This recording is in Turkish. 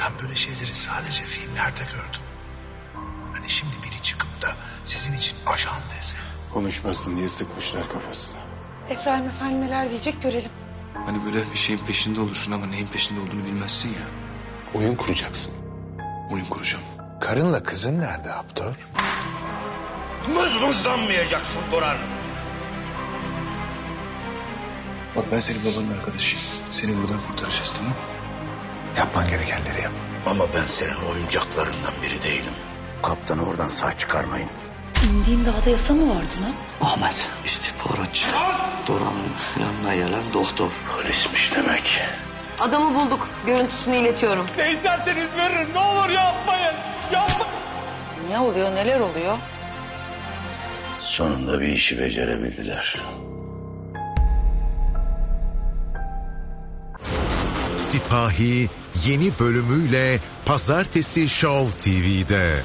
Ben böyle şeyleri sadece filmlerde gördüm. Hani şimdi biri çıkıp da sizin için ajan dese. Konuşmasın diye sıkmışlar kafasına. Efraim Efendi neler diyecek görelim. Hani böyle bir şeyin peşinde olursun ama neyin peşinde olduğunu bilmezsin ya. Oyun kuracaksın. Oyun kuracağım. Karınla kızın nerede Aptor? Mızmızlanmayacaksın Burhan. Bak ben senin babanın arkadaşıyım. Seni buradan kurtaracağız tamam mı? Yapman gerekenleri yap. Ama ben senin oyuncaklarından biri değilim. Kaptanı oradan sağ çıkarmayın. İndiğin dağda yasa mı vardı lan? Ahmet istihbaratçı. Doran'ın yanına gelen doktor. Polismiş demek. Adamı bulduk. Görüntüsünü iletiyorum. Ne oluyor neler oluyor? Sonunda bir işi becerebildiler. Sipahi yeni bölümüyle Pazartesi Show TV'de.